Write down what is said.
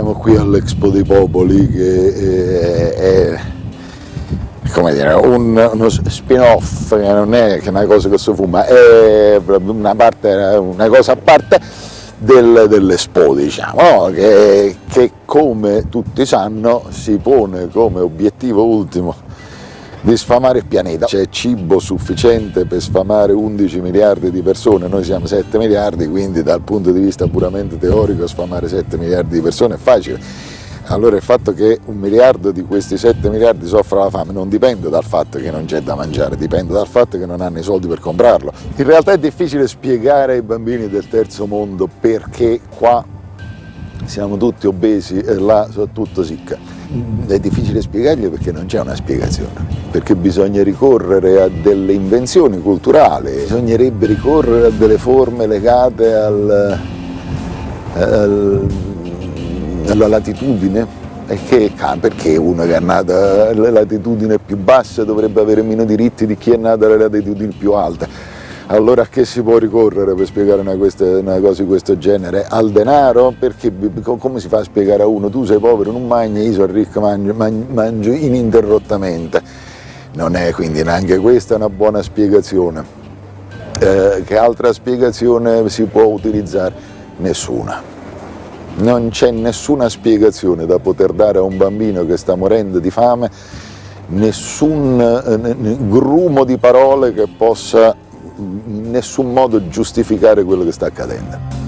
siamo qui all'Expo dei Popoli che è, è come dire, un, uno spin-off che non è che una cosa che si fuma, è una, parte, una cosa a parte del, dell'Expo, diciamo, no? che, che come tutti sanno si pone come obiettivo ultimo di sfamare il pianeta. C'è cibo sufficiente per sfamare 11 miliardi di persone, noi siamo 7 miliardi, quindi dal punto di vista puramente teorico sfamare 7 miliardi di persone è facile. Allora il fatto che un miliardo di questi 7 miliardi soffra la fame non dipende dal fatto che non c'è da mangiare, dipende dal fatto che non hanno i soldi per comprarlo. In realtà è difficile spiegare ai bambini del terzo mondo perché qua siamo tutti obesi e là sono tutto sicca. È difficile spiegargli perché non c'è una spiegazione, perché bisogna ricorrere a delle invenzioni culturali, bisognerebbe ricorrere a delle forme legate al, al, alla latitudine, che, perché uno che è nato alla latitudine più bassa dovrebbe avere meno diritti di chi è nato alle latitudini più alte allora a che si può ricorrere per spiegare una, questa, una, cosa di questo genere? Al denaro? Perché come si fa a spiegare a uno tu sei povero, non mangi, io sono ricco, mangio, mangio ininterrottamente? Non è quindi neanche questa una buona spiegazione. Eh, che altra spiegazione si può utilizzare? Nessuna. Non c'è nessuna spiegazione da poter dare a un bambino che sta morendo di fame, nessun eh, grumo di parole che possa in nessun modo giustificare quello che sta accadendo.